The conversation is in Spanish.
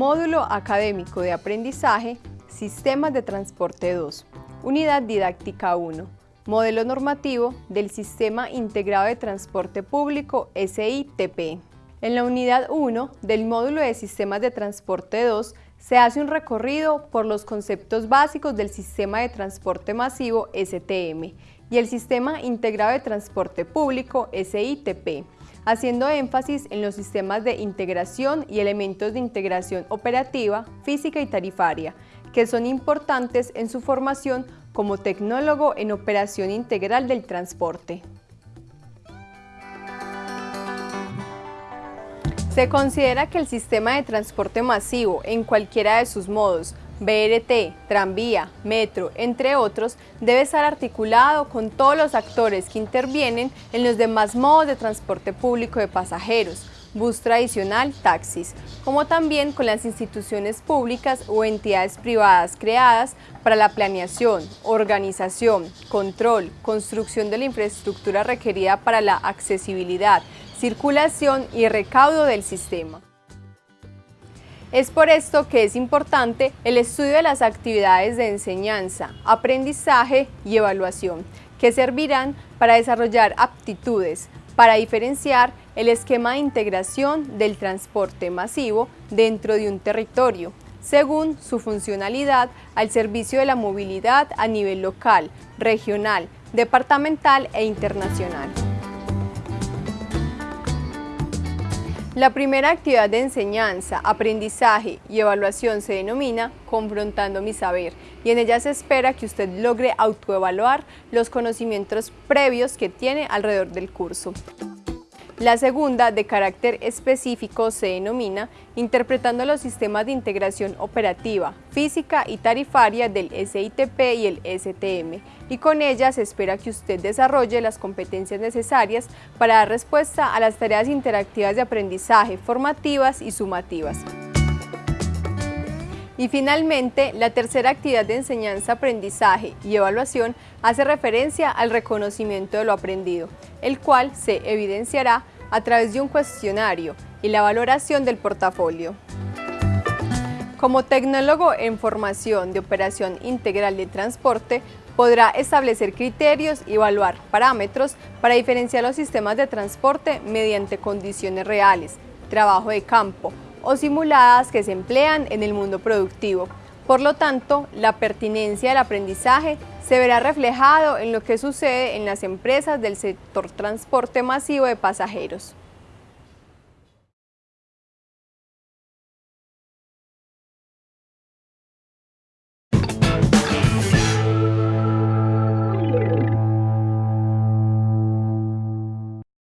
Módulo Académico de Aprendizaje, Sistemas de Transporte 2, Unidad Didáctica 1, Modelo Normativo del Sistema Integrado de Transporte Público SITP. En la Unidad 1 del Módulo de Sistemas de Transporte 2 se hace un recorrido por los conceptos básicos del Sistema de Transporte Masivo STM y el Sistema Integrado de Transporte Público SITP haciendo énfasis en los sistemas de integración y elementos de integración operativa, física y tarifaria, que son importantes en su formación como tecnólogo en operación integral del transporte. Se considera que el sistema de transporte masivo en cualquiera de sus modos BRT, tranvía, metro, entre otros, debe estar articulado con todos los actores que intervienen en los demás modos de transporte público de pasajeros, bus tradicional, taxis, como también con las instituciones públicas o entidades privadas creadas para la planeación, organización, control, construcción de la infraestructura requerida para la accesibilidad, circulación y recaudo del sistema. Es por esto que es importante el estudio de las actividades de enseñanza, aprendizaje y evaluación, que servirán para desarrollar aptitudes, para diferenciar el esquema de integración del transporte masivo dentro de un territorio, según su funcionalidad al servicio de la movilidad a nivel local, regional, departamental e internacional. La primera actividad de enseñanza, aprendizaje y evaluación se denomina Confrontando mi saber y en ella se espera que usted logre autoevaluar los conocimientos previos que tiene alrededor del curso. La segunda, de carácter específico, se denomina Interpretando los sistemas de integración operativa, física y tarifaria del SITP y el STM, y con ella se espera que usted desarrolle las competencias necesarias para dar respuesta a las tareas interactivas de aprendizaje, formativas y sumativas. Y finalmente, la tercera actividad de enseñanza, aprendizaje y evaluación hace referencia al reconocimiento de lo aprendido, el cual se evidenciará a través de un cuestionario y la valoración del portafolio. Como tecnólogo en formación de operación integral de transporte, podrá establecer criterios y evaluar parámetros para diferenciar los sistemas de transporte mediante condiciones reales, trabajo de campo, o simuladas que se emplean en el mundo productivo. Por lo tanto, la pertinencia del aprendizaje se verá reflejado en lo que sucede en las empresas del sector transporte masivo de pasajeros.